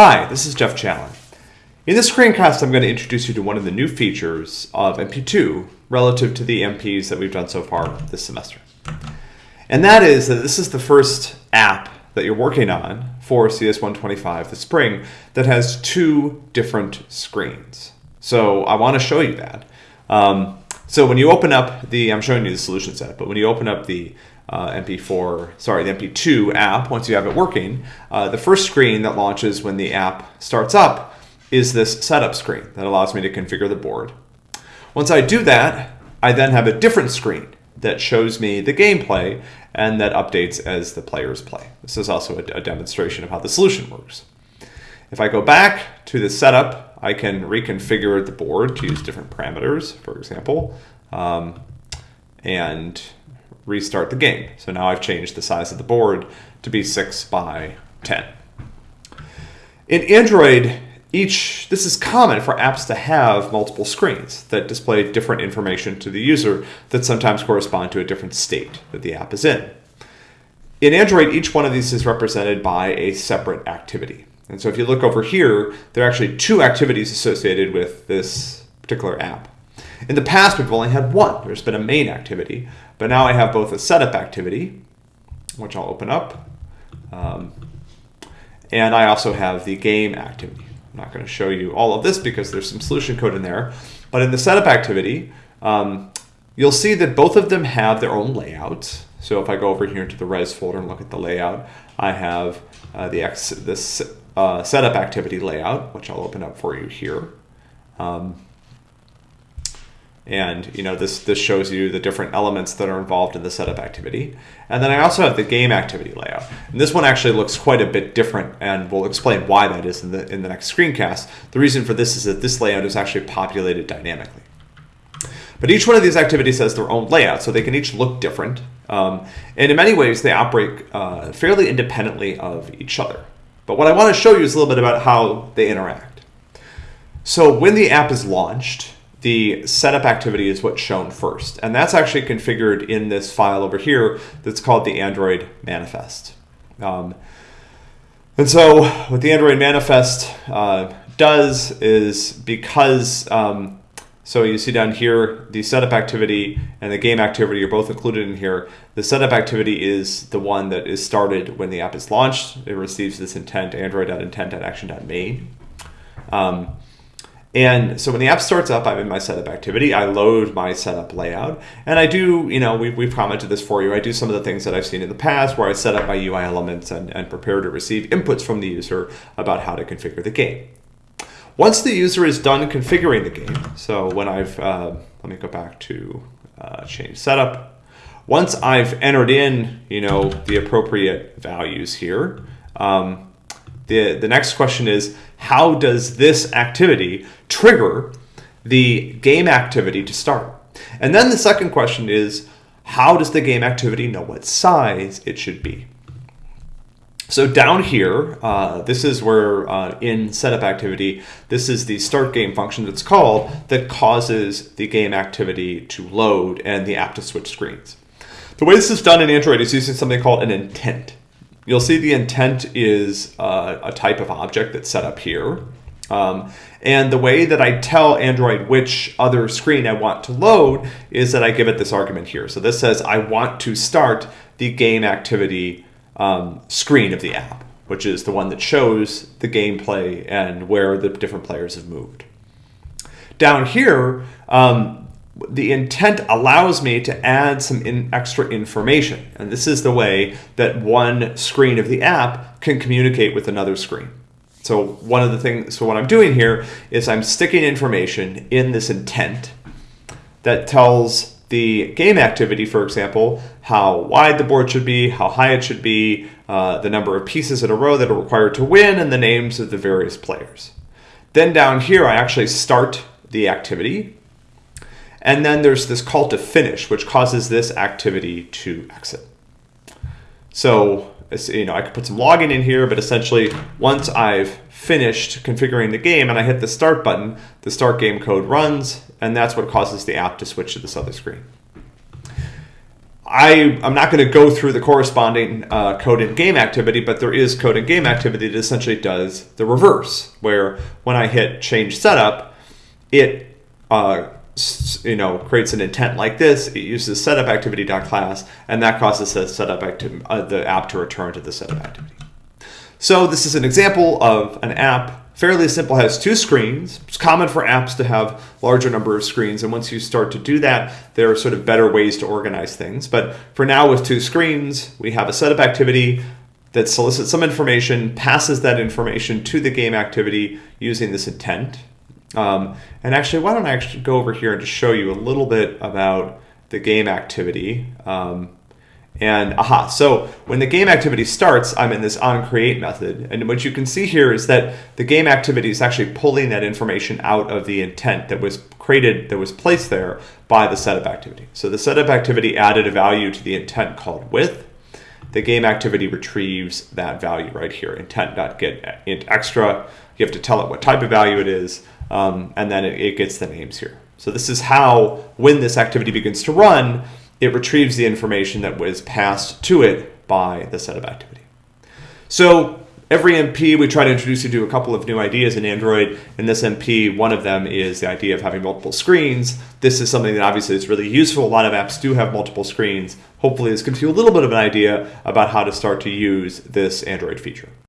Hi, this is Jeff Challen. In this screencast, I'm going to introduce you to one of the new features of MP2 relative to the MPs that we've done so far this semester. And that is that this is the first app that you're working on for CS125 this spring that has two different screens. So I want to show you that. Um, so when you open up the, I'm showing you the solution set, but when you open up the uh, MP4, sorry, the MP2 app, once you have it working, uh, the first screen that launches when the app starts up is this setup screen that allows me to configure the board. Once I do that, I then have a different screen that shows me the gameplay and that updates as the players play. This is also a, a demonstration of how the solution works. If I go back to the setup, I can reconfigure the board to use different parameters, for example, um, and restart the game. So now I've changed the size of the board to be 6 by 10. In Android, each this is common for apps to have multiple screens that display different information to the user that sometimes correspond to a different state that the app is in. In Android, each one of these is represented by a separate activity. And so if you look over here, there are actually two activities associated with this particular app. In the past, we've only had one. There's been a main activity, but now I have both a setup activity, which I'll open up, um, and I also have the game activity. I'm not going to show you all of this because there's some solution code in there, but in the setup activity, um, you'll see that both of them have their own layouts. So if I go over here into the res folder and look at the layout, I have uh, the this uh, setup activity layout, which I'll open up for you here. Um, and you know this this shows you the different elements that are involved in the setup activity. And then I also have the game activity layout. And this one actually looks quite a bit different and we'll explain why that is in the in the next screencast. The reason for this is that this layout is actually populated dynamically. But each one of these activities has their own layout, so they can each look different. Um, and in many ways, they operate uh, fairly independently of each other. But what I want to show you is a little bit about how they interact. So when the app is launched, the setup activity is what's shown first. And that's actually configured in this file over here that's called the Android manifest. Um, and so what the Android manifest uh, does is because, um, so you see down here, the setup activity and the game activity are both included in here. The setup activity is the one that is started when the app is launched. It receives this intent, android.intent.action.main. Um, and so when the app starts up, I'm in my setup activity. I load my setup layout. And I do, you know, we've, we've commented this for you. I do some of the things that I've seen in the past where I set up my UI elements and, and prepare to receive inputs from the user about how to configure the game. Once the user is done configuring the game, so when I've, uh, let me go back to uh, change setup. Once I've entered in, you know, the appropriate values here, um, the, the next question is, how does this activity trigger the game activity to start? And then the second question is, how does the game activity know what size it should be? So down here, uh, this is where uh, in setup activity, this is the start game function that's called that causes the game activity to load and the app to switch screens. The way this is done in Android is using something called an intent. You'll see the intent is uh, a type of object that's set up here. Um, and the way that I tell Android which other screen I want to load is that I give it this argument here. So this says I want to start the game activity um, screen of the app, which is the one that shows the gameplay and where the different players have moved. Down here, um, the intent allows me to add some in extra information. And this is the way that one screen of the app can communicate with another screen. So one of the things, so what I'm doing here is I'm sticking information in this intent that tells the game activity, for example, how wide the board should be, how high it should be, uh, the number of pieces in a row that are required to win, and the names of the various players. Then down here, I actually start the activity and then there's this call to finish, which causes this activity to exit. So, you know, I could put some logging in here, but essentially once I've finished configuring the game and I hit the start button, the start game code runs, and that's what causes the app to switch to this other screen. I, I'm not going to go through the corresponding uh, code in game activity, but there is code in game activity that essentially does the reverse, where when I hit change setup, it uh, you know creates an intent like this. It uses setup activity class, and that causes the setup uh, the app to return to the setup activity. So this is an example of an app fairly simple, has two screens. It's common for apps to have larger number of screens. And once you start to do that, there are sort of better ways to organize things. But for now with two screens, we have a setup activity that solicits some information, passes that information to the game activity using this intent. Um, and actually, why don't I actually go over here and just show you a little bit about the game activity. Um, and aha, so when the game activity starts, I'm in this onCreate method. And what you can see here is that the game activity is actually pulling that information out of the intent that was created, that was placed there by the setup activity. So the setup activity added a value to the intent called with. The game activity retrieves that value right here, intent.get int extra. You have to tell it what type of value it is, um, and then it, it gets the names here. So this is how, when this activity begins to run, it retrieves the information that was passed to it by the setup activity. So every MP, we try to introduce you to a couple of new ideas in Android. In this MP, one of them is the idea of having multiple screens. This is something that obviously is really useful. A lot of apps do have multiple screens. Hopefully this gives you a little bit of an idea about how to start to use this Android feature.